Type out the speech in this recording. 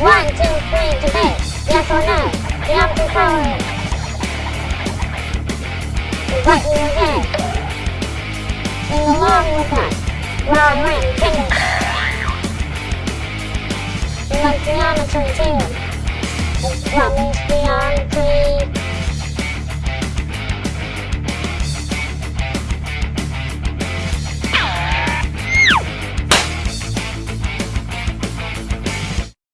One, two, three, debate. Yes or no? The answer is following. What do you will get. Sing along with us. World Ring Kingdom. Let's geometry too.